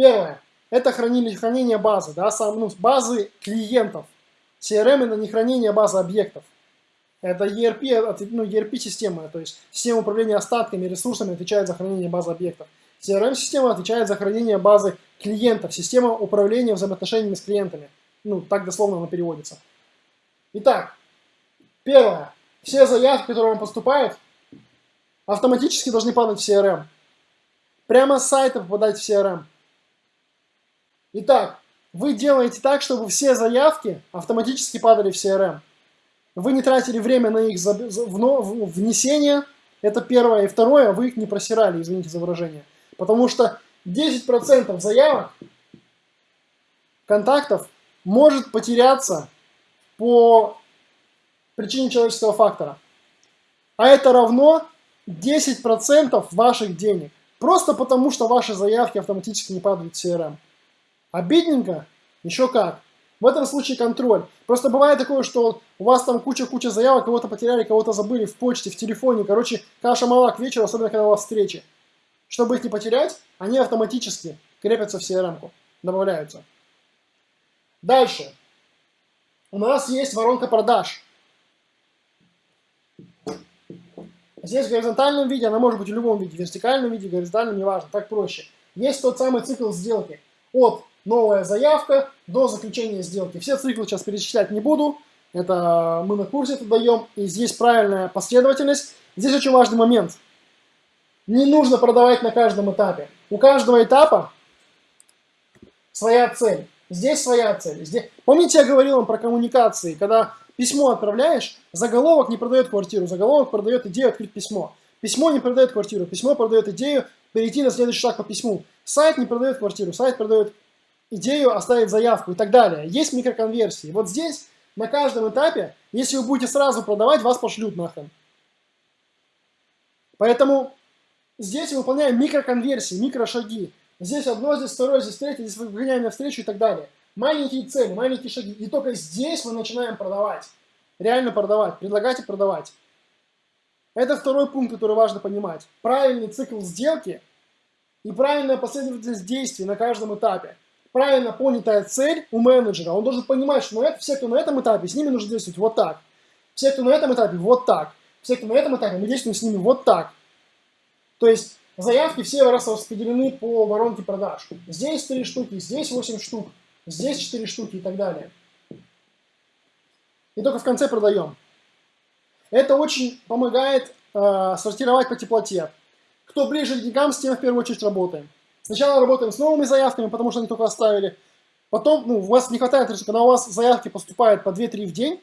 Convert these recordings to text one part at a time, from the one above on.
Первое. Это хранение, хранение базы, да, сам, ну, базы клиентов. CRM это не хранение базы объектов. Это ERP, ну, ERP-система, то есть система управления остатками, ресурсами отвечает за хранение базы объектов. CRM-система отвечает за хранение базы клиентов, система управления взаимоотношениями с клиентами. Ну, так дословно она переводится. Итак, первое. Все заявки, которые вам поступают, автоматически должны падать в CRM. Прямо с сайта попадать в CRM. Итак, вы делаете так, чтобы все заявки автоматически падали в CRM. Вы не тратили время на их внесение, это первое. И второе, вы их не просирали, извините за выражение. Потому что 10% заявок, контактов может потеряться по причине человеческого фактора. А это равно 10% ваших денег. Просто потому, что ваши заявки автоматически не падают в CRM. Обидненько? Еще как. В этом случае контроль. Просто бывает такое, что у вас там куча-куча заявок, кого-то потеряли, кого-то забыли в почте, в телефоне. Короче, каша мала к вечеру, особенно когда у вас встречи. Чтобы их не потерять, они автоматически крепятся в CRM-ку, добавляются. Дальше. У нас есть воронка продаж. Здесь в горизонтальном виде, она может быть в любом виде, в вертикальном виде, горизонтальном, неважно, так проще. Есть тот самый цикл сделки. От новая заявка до заключения сделки. Все циклы сейчас перечислять не буду. Это мы на курсе это даем. И здесь правильная последовательность. Здесь очень важный момент – не нужно продавать на каждом этапе. У каждого этапа своя цель. Здесь своя цель. Здесь... Помните, я говорил вам про коммуникации, когда письмо отправляешь, заголовок не продает квартиру, заголовок продает идею открыть письмо. Письмо не продает квартиру, письмо продает идею перейти на следующий шаг по письму. Сайт не продает квартиру, сайт продает идею оставить заявку и так далее. Есть микроконверсии. Вот здесь на каждом этапе, если вы будете сразу продавать, вас пошлют нахрен. Поэтому Здесь выполняем микроконверсии, микрошаги. Здесь одно, здесь второе, здесь третье, здесь выгоняем на встречу и так далее. Маленькие цели, маленькие шаги. И только здесь мы начинаем продавать. Реально продавать, предлагать и продавать. Это второй пункт, который важно понимать. Правильный цикл сделки и правильная последовательность действий на каждом этапе. Правильно понятая цель у менеджера. Он должен понимать, что на это, все, кто на этом этапе, с ними нужно действовать вот так. Все, кто на этом этапе, вот так. Все, кто на этом этапе, мы действуем с ними вот так. То есть заявки все распределены по воронке продаж. Здесь 3 штуки, здесь 8 штук, здесь 4 штуки и так далее. И только в конце продаем. Это очень помогает э, сортировать по теплоте. Кто ближе к деньгам, с тем в первую очередь работаем. Сначала работаем с новыми заявками, потому что они только оставили. Потом, ну, у вас не хватает, когда у вас заявки поступают по 2-3 в день,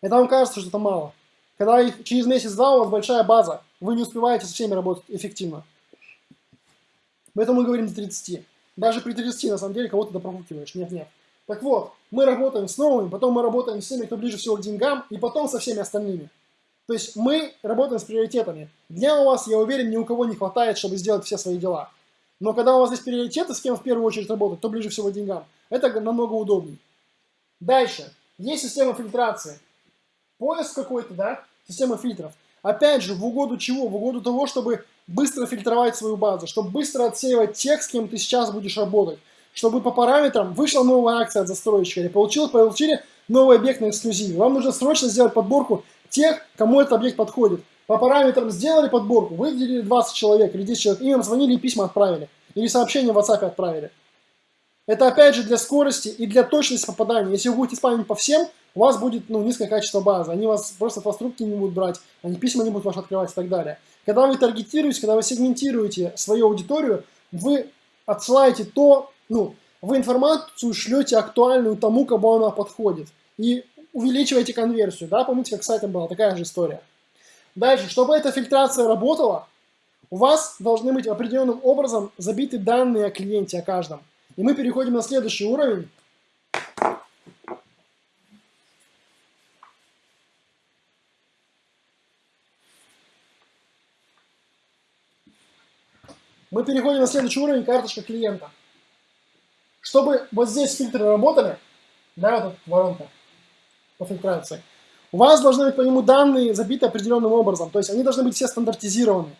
это вам кажется, что это мало. Когда их через месяц-два у вас большая база, вы не успеваете со всеми работать эффективно. Поэтому мы говорим до 30. Даже при 30 на самом деле кого-то допрокрутиваешь. Нет, нет. Так вот, мы работаем с новыми, потом мы работаем с теми, кто ближе всего к деньгам, и потом со всеми остальными. То есть мы работаем с приоритетами. Дня у вас, я уверен, ни у кого не хватает, чтобы сделать все свои дела. Но когда у вас есть приоритеты, с кем в первую очередь работать, то ближе всего деньгам, это намного удобнее. Дальше. Есть система фильтрации поиск какой-то, да, система фильтров. Опять же, в угоду чего? В угоду того, чтобы быстро фильтровать свою базу, чтобы быстро отсеивать тех, с кем ты сейчас будешь работать. Чтобы по параметрам вышла новая акция от застройщика, или получил, получили новый объект на эксклюзиве. Вам нужно срочно сделать подборку тех, кому этот объект подходит. По параметрам сделали подборку, выделили 20 человек или 10 человек, им звонили и письма отправили. Или сообщение в WhatsApp отправили. Это опять же для скорости и для точности попадания. Если вы будете спамить по всем, у вас будет ну, низкое качество базы. Они вас просто вас трубки не будут брать, они письма не будут ваши открывать и так далее. Когда вы таргетируете, когда вы сегментируете свою аудиторию, вы отсылаете то, ну, вы информацию шлете актуальную тому, кому она подходит. И увеличиваете конверсию. Да, помните, как с сайтом была такая же история. Дальше, чтобы эта фильтрация работала, у вас должны быть определенным образом забиты данные о клиенте, о каждом. И мы переходим на следующий уровень. Мы переходим на следующий уровень, карточка клиента. Чтобы вот здесь фильтры работали, да, вот эта воронка по фильтрации, у вас должны быть по нему данные забиты определенным образом, то есть они должны быть все стандартизированы.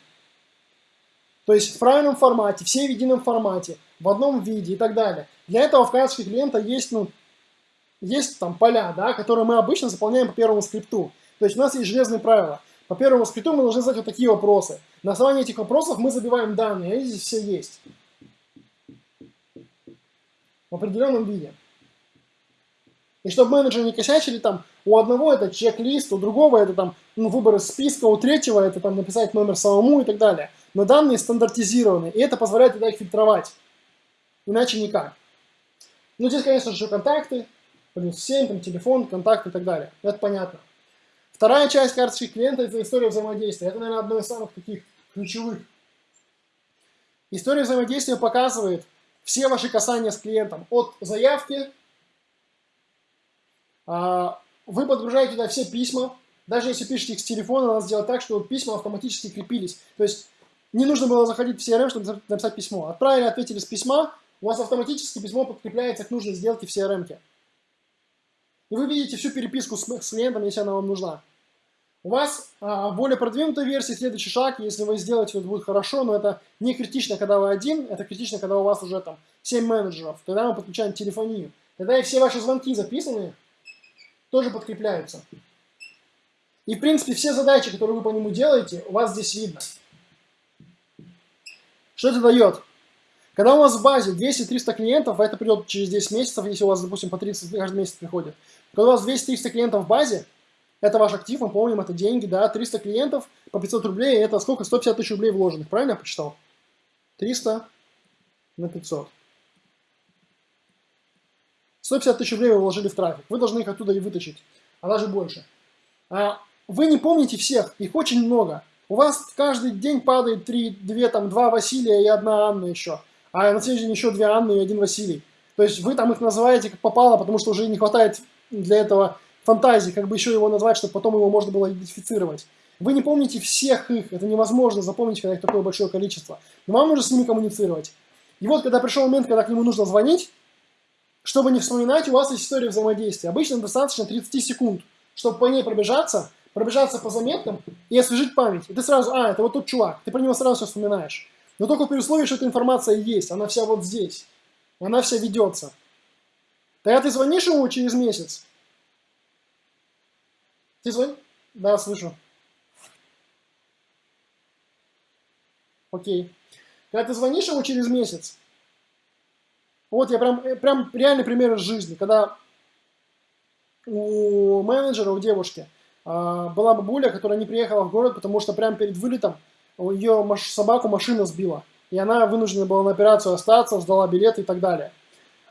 То есть в правильном формате, все в едином формате, в одном виде и так далее. Для этого в карточке клиента есть, ну, есть там поля, да, которые мы обычно заполняем по первому скрипту. То есть у нас есть железные правила. По первому скрипту мы должны задать вот такие вопросы. На основании этих вопросов мы забиваем данные, они здесь все есть. В определенном виде. И чтобы менеджеры не косячили, там, у одного это чек-лист, у другого это там, ну, выбор из списка, у третьего это там написать номер самому и так далее. Но данные стандартизированы, и это позволяет тогда их фильтровать. Иначе никак. Ну, здесь, конечно же, контакты, плюс 7, там, телефон, контакты и так далее. Это понятно. Вторая часть карточки клиента – это история взаимодействия. Это, наверное, одно из самых таких ключевых. История взаимодействия показывает все ваши касания с клиентом. От заявки, вы подгружаете туда все письма. Даже если пишете их с телефона, надо сделать так, чтобы письма автоматически крепились. То есть не нужно было заходить в CRM, чтобы написать письмо. Отправили, ответили с письма, у вас автоматически письмо подкрепляется к нужной сделке в CRM. -ке. И вы видите всю переписку с, с клиентом, если она вам нужна. У вас а, более продвинутая версия, следующий шаг, если вы сделаете, это будет хорошо, но это не критично, когда вы один, это критично, когда у вас уже там 7 менеджеров. Тогда мы подключаем телефонию. Тогда и все ваши звонки записаны, тоже подкрепляются. И, в принципе, все задачи, которые вы по нему делаете, у вас здесь видно. Что это дает? Когда у вас в базе 200-300 клиентов, а это придет через 10 месяцев, если у вас, допустим, по 30 каждый месяц приходит. Когда у вас 200-300 клиентов в базе, это ваш актив, мы помним, это деньги, да, 300 клиентов по 500 рублей, это сколько? 150 тысяч рублей вложенных, правильно я почитал? 300 на 500. 150 тысяч рублей вы вложили в трафик, вы должны их оттуда и вытащить, а даже больше. А вы не помните всех, их очень много. У вас каждый день падает 3, 2, там, 2 Василия и одна Анна еще а на следующий день еще две Анны и один Василий. То есть вы там их называете как попало, потому что уже не хватает для этого фантазии, как бы еще его назвать, чтобы потом его можно было идентифицировать. Вы не помните всех их, это невозможно запомнить, когда их такое большое количество. Но вам нужно с ними коммуницировать. И вот, когда пришел момент, когда к нему нужно звонить, чтобы не вспоминать, у вас есть история взаимодействия. Обычно достаточно 30 секунд, чтобы по ней пробежаться, пробежаться по заметкам и освежить память. И ты сразу, а, это вот тот чувак, ты про него сразу все вспоминаешь. Но только при условии, что эта информация есть, она вся вот здесь, она вся ведется. Тогда ты звонишь ему через месяц. Ты звонишь? Да, слышу. Окей. Когда ты звонишь ему через месяц, вот я прям, э, прям реальный пример из жизни, когда у менеджера, у девушки, а, была бабуля, которая не приехала в город, потому что прямо перед вылетом ее собаку машина сбила, и она вынуждена была на операцию остаться, сдала билет и так далее.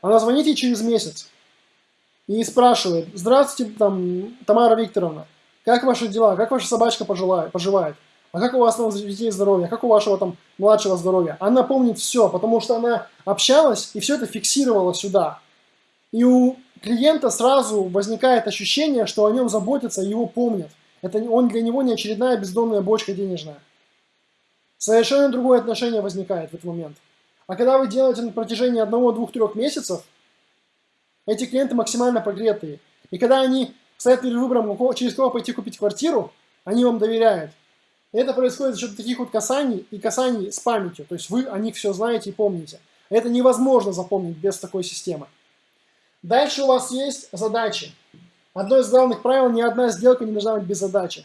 Она звонит ей через месяц и спрашивает, здравствуйте, там, Тамара Викторовна, как ваши дела, как ваша собачка поживает, поживает? А как у вас там детей здоровье, как у вашего там младшего здоровья. Она помнит все, потому что она общалась и все это фиксировала сюда. И у клиента сразу возникает ощущение, что о нем заботятся и его помнят. Это он для него не очередная бездонная бочка денежная. Совершенно другое отношение возникает в этот момент. А когда вы делаете на протяжении одного, двух, трех месяцев, эти клиенты максимально погретые. И когда они стоят перед выбором, через кого пойти купить квартиру, они вам доверяют. Это происходит за счет таких вот касаний и касаний с памятью. То есть вы о них все знаете и помните. Это невозможно запомнить без такой системы. Дальше у вас есть задачи. Одно из главных правил – ни одна сделка не должна быть без задачи.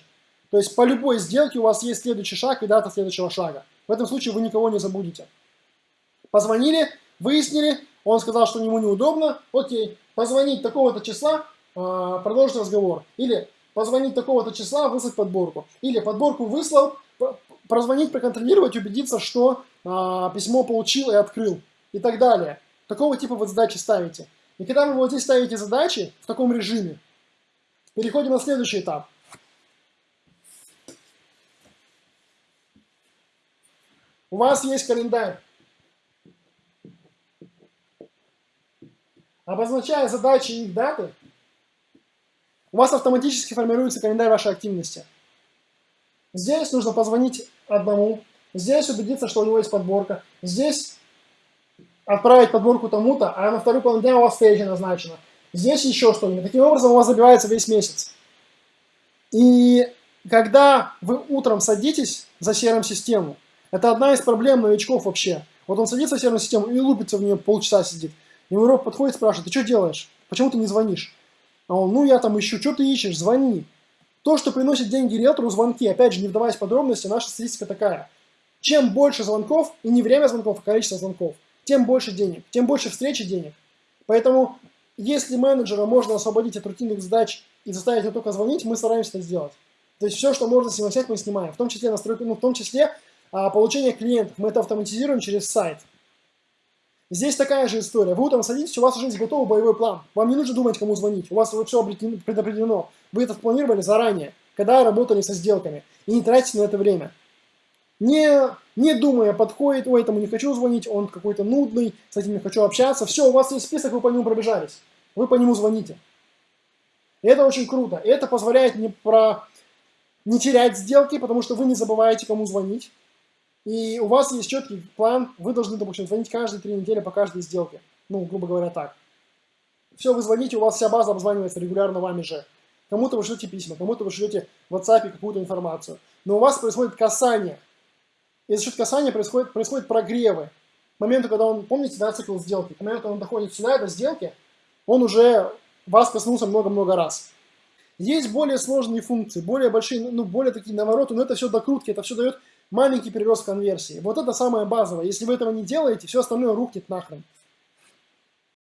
То есть по любой сделке у вас есть следующий шаг и дата следующего шага. В этом случае вы никого не забудете. Позвонили, выяснили, он сказал, что ему неудобно, окей, позвонить такого-то числа, а, продолжить разговор. Или позвонить такого-то числа, выслать подборку. Или подборку выслал, прозвонить, проконтролировать, убедиться, что а, письмо получил и открыл. И так далее. Такого типа вот задачи ставите. И когда вы вот здесь ставите задачи в таком режиме, переходим на следующий этап. У вас есть календарь. Обозначая задачи и их даты, у вас автоматически формируется календарь вашей активности. Здесь нужно позвонить одному, здесь убедиться, что у него есть подборка, здесь отправить подборку тому-то, а на вторую половину дня у вас встреча назначена. Здесь еще что-нибудь. Таким образом у вас забивается весь месяц. И когда вы утром садитесь за CRM-систему, Это одна из проблем новичков вообще. Вот он садится в серверную систему и лупится в нее полчаса сидит. Ему робот подходит, спрашивает, ты что делаешь? Почему ты не звонишь? А он, ну я там ищу, что ты ищешь, звони. То, что приносит деньги риэлтору, звонки, опять же, не вдаваясь в подробности, наша статистика такая. Чем больше звонков, и не время звонков, а количество звонков, тем больше денег, тем больше встречи денег. Поэтому, если менеджера можно освободить от рутинных задач и заставить его только звонить, мы стараемся это сделать. То есть все, что можно снимать, мы снимаем. В том числе настройку, ну, в том числе а, получение клиентов. Мы это автоматизируем через сайт. Здесь такая же история. Вы утром садитесь, у вас уже есть готовый боевой план. Вам не нужно думать, кому звонить. У вас все предопределено. Вы это планировали заранее, когда работали со сделками. И не тратите на это время. Не, не думая, подходит, ой, этому не хочу звонить, он какой-то нудный, с этим не хочу общаться. Все, у вас есть список, вы по нему пробежались. Вы по нему звоните. Это очень круто. Это позволяет не, про... не терять сделки, потому что вы не забываете, кому звонить. И у вас есть четкий план, вы должны, допустим, звонить каждые три недели по каждой сделке. Ну, грубо говоря, так. Все, вы звоните, у вас вся база обзванивается регулярно вами же. Кому-то вы шлете письма, кому-то вы шлете в WhatsApp какую-то информацию. Но у вас происходит касание. И за счет касания происходит, происходит прогревы. К моменту, когда он, помните, да, цикл сделки, к моменту, когда он доходит сюда, до сделки, он уже вас коснулся много-много раз. Есть более сложные функции, более большие, ну, более такие навороты, но это все докрутки, это все дает маленький прирост конверсии. Вот это самое базовое. Если вы этого не делаете, все остальное рухнет нахрен.